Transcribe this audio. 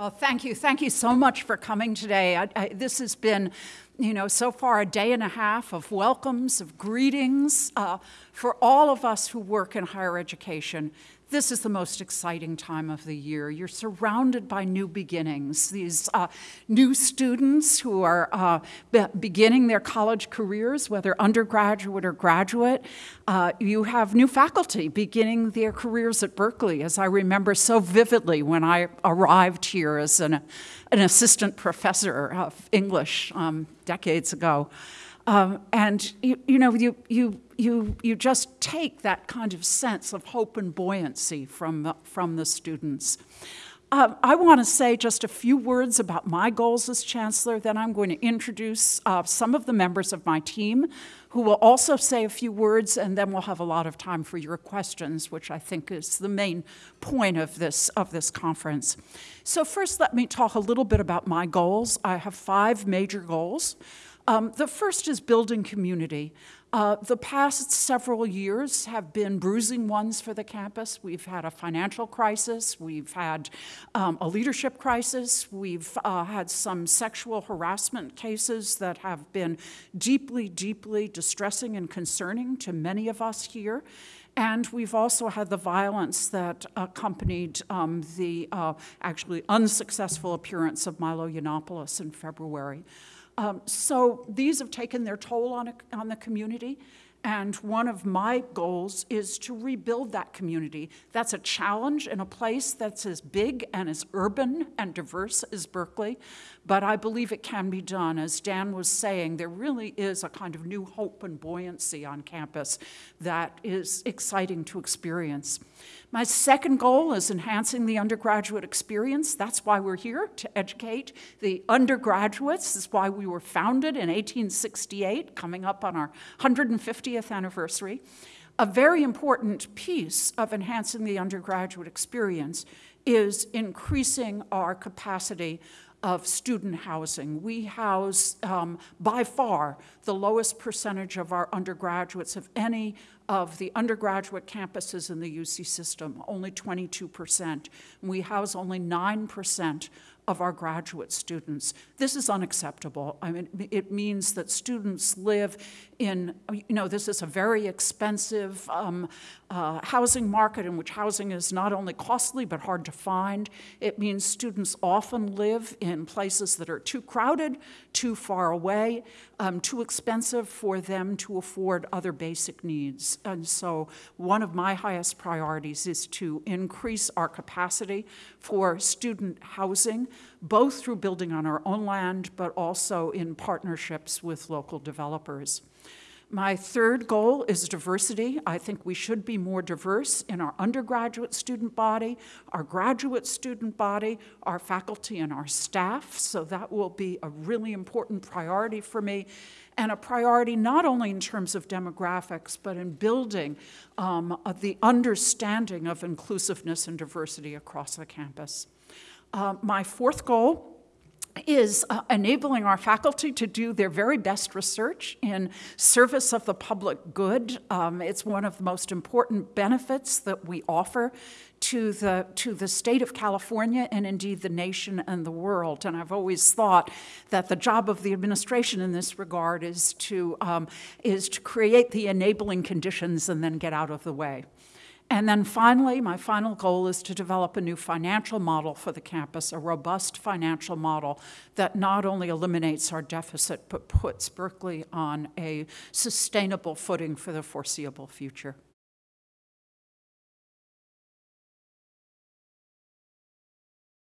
Well, thank you. Thank you so much for coming today. I, I, this has been, you know, so far a day and a half of welcomes, of greetings uh, for all of us who work in higher education this is the most exciting time of the year. You're surrounded by new beginnings, these uh, new students who are uh, be beginning their college careers, whether undergraduate or graduate. Uh, you have new faculty beginning their careers at Berkeley, as I remember so vividly when I arrived here as an, an assistant professor of English um, decades ago. Um, and you, you know, you, you, you, you just take that kind of sense of hope and buoyancy from from the students. Uh, I want to say just a few words about my goals as Chancellor, then I'm going to introduce uh, some of the members of my team who will also say a few words, and then we'll have a lot of time for your questions, which I think is the main point of this, of this conference. So first, let me talk a little bit about my goals. I have five major goals. Um, the first is building community. Uh, the past several years have been bruising ones for the campus. We've had a financial crisis, we've had um, a leadership crisis, we've uh, had some sexual harassment cases that have been deeply, deeply distressing and concerning to many of us here. And we've also had the violence that accompanied um, the uh, actually unsuccessful appearance of Milo Yiannopoulos in February. Um, so these have taken their toll on, a, on the community. And one of my goals is to rebuild that community. That's a challenge in a place that's as big and as urban and diverse as Berkeley, but I believe it can be done. As Dan was saying, there really is a kind of new hope and buoyancy on campus that is exciting to experience. My second goal is enhancing the undergraduate experience. That's why we're here, to educate the undergraduates. This is why we were founded in 1868, coming up on our 150th anniversary. A very important piece of enhancing the undergraduate experience is increasing our capacity of student housing. We house, um, by far, the lowest percentage of our undergraduates of any of the undergraduate campuses in the UC system, only 22%. We house only 9% of our graduate students. This is unacceptable. I mean, it means that students live in, you know, this is a very expensive um, uh, housing market in which housing is not only costly but hard to find. It means students often live in places that are too crowded, too far away, um, too expensive for them to afford other basic needs. And so one of my highest priorities is to increase our capacity for student housing, both through building on our own land, but also in partnerships with local developers. My third goal is diversity. I think we should be more diverse in our undergraduate student body, our graduate student body, our faculty and our staff. So that will be a really important priority for me and a priority not only in terms of demographics, but in building um, the understanding of inclusiveness and diversity across the campus. Uh, my fourth goal is uh, enabling our faculty to do their very best research in service of the public good. Um, it's one of the most important benefits that we offer to the, to the state of California and indeed the nation and the world. And I've always thought that the job of the administration in this regard is to, um, is to create the enabling conditions and then get out of the way. And then finally, my final goal is to develop a new financial model for the campus, a robust financial model that not only eliminates our deficit, but puts Berkeley on a sustainable footing for the foreseeable future.